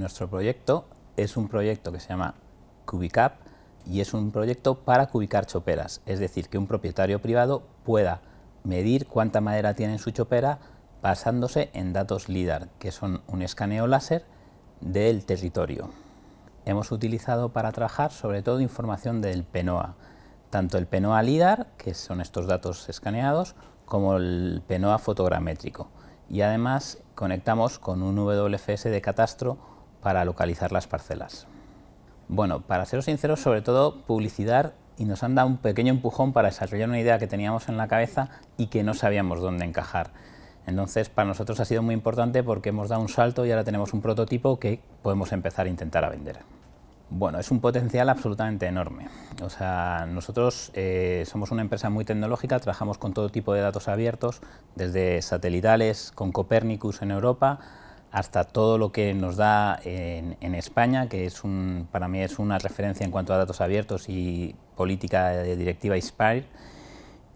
nuestro proyecto es un proyecto que se llama Cubicap y es un proyecto para cubicar choperas, es decir, que un propietario privado pueda medir cuánta madera tiene en su chopera basándose en datos LIDAR, que son un escaneo láser del territorio. Hemos utilizado para trabajar sobre todo información del PENOA, tanto el PENOA LIDAR, que son estos datos escaneados, como el PENOA fotogramétrico. Y además conectamos con un WFS de catastro para localizar las parcelas. Bueno, para ser sinceros, sobre todo publicidad y nos han dado un pequeño empujón para desarrollar una idea que teníamos en la cabeza y que no sabíamos dónde encajar. Entonces, para nosotros ha sido muy importante porque hemos dado un salto y ahora tenemos un prototipo que podemos empezar a intentar a vender. Bueno, es un potencial absolutamente enorme. O sea, nosotros eh, somos una empresa muy tecnológica, trabajamos con todo tipo de datos abiertos, desde satelitales con Copernicus en Europa, hasta todo lo que nos da en, España, que es para mí es una referencia en cuanto a datos abiertos y política de directiva ISPIRE,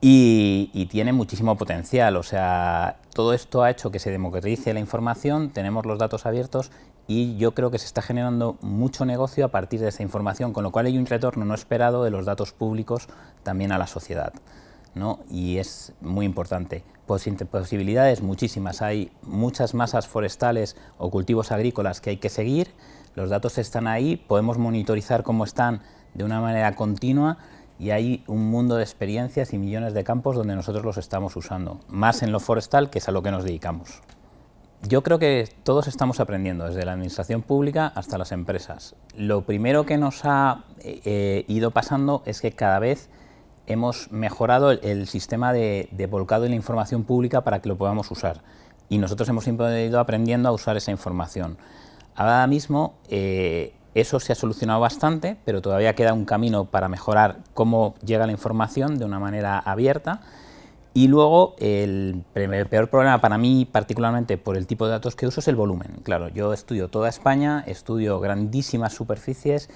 y, y, tiene muchísimo potencial, o sea, todo esto ha hecho que se democratice la información, tenemos los datos abiertos y yo creo que se está generando mucho negocio a partir de esa información, con lo cual hay un retorno no esperado de los datos públicos también a la sociedad. ¿No? y es muy importante. Posibilidades muchísimas, hay muchas masas forestales o cultivos agrícolas que hay que seguir, los datos están ahí, podemos monitorizar cómo están de una manera continua y hay un mundo de experiencias y millones de campos donde nosotros los estamos usando, más en lo forestal que es a lo que nos dedicamos. Yo creo que todos estamos aprendiendo, desde la administración pública hasta las empresas. Lo primero que nos ha eh, eh, ido pasando es que cada vez hemos mejorado el, sistema de, volcado de la información pública para que lo podamos usar. Y nosotros hemos ido aprendiendo a usar esa información. Ahora mismo eh, eso se ha solucionado bastante, pero todavía queda un camino para mejorar cómo llega la información de una manera abierta. Y luego, el peor problema para mí, particularmente por el tipo de datos que uso, es el volumen. Claro, yo estudio toda España, estudio grandísimas superficies,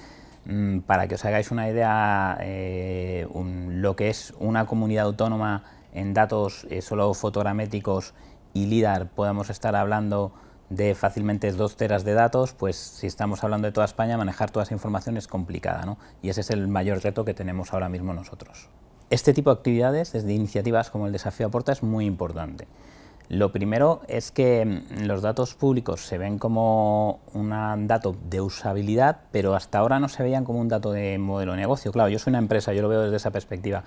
para que os hagáis una idea, eh, lo que es una comunidad autónoma en datos eh, solo fotogramétricos y LIDAR, podemos estar hablando de fácilmente dos teras de datos, pues si estamos hablando de toda España, manejar toda esa información es complicada, ¿no? y ese es el mayor reto que tenemos ahora mismo nosotros. Este tipo de actividades, desde iniciativas como el Desafío Aporta, es muy importante. Lo primero es que mm, los datos públicos se ven como un dato de usabilidad, pero hasta ahora no se veían como un dato de modelo de negocio. Claro, yo soy una empresa, yo lo veo desde esa perspectiva.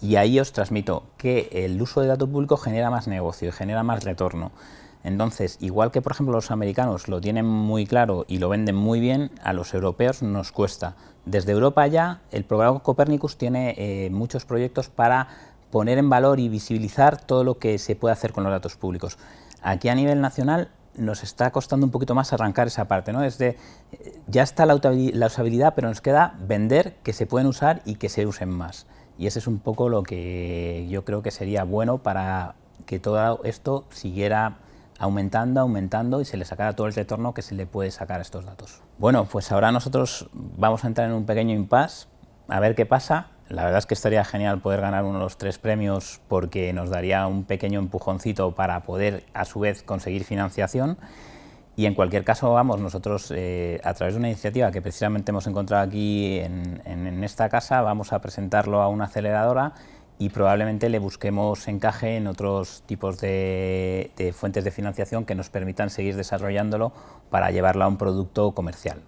Y ahí os transmito que el uso de datos públicos genera más negocio, genera más retorno. Entonces, igual que por ejemplo los americanos lo tienen muy claro y lo venden muy bien, a los europeos nos cuesta. Desde Europa ya, el programa Copernicus tiene eh, muchos proyectos para poner en valor y visibilizar todo lo que se puede hacer con los datos públicos. Aquí a nivel nacional nos está costando un poquito más arrancar esa parte, ¿no? Es de, ya está la, usabilidad, pero nos queda vender que se pueden usar y que se usen más. Y ese es un poco lo que yo creo que sería bueno para que todo esto siguiera aumentando, aumentando y se le sacara todo el retorno que se le puede sacar a estos datos. Bueno, pues ahora nosotros vamos a entrar en un pequeño impasse, a ver qué pasa, la verdad es que estaría genial poder ganar uno de los tres premios porque nos daría un pequeño empujoncito para poder a su vez conseguir financiación y en cualquier caso, vamos, nosotros eh, a través de una iniciativa que precisamente hemos encontrado aquí en, esta casa, vamos a presentarlo a una aceleradora y probablemente le busquemos encaje en otros tipos de fuentes de financiación que nos permitan seguir desarrollándolo para llevarlo a un producto comercial.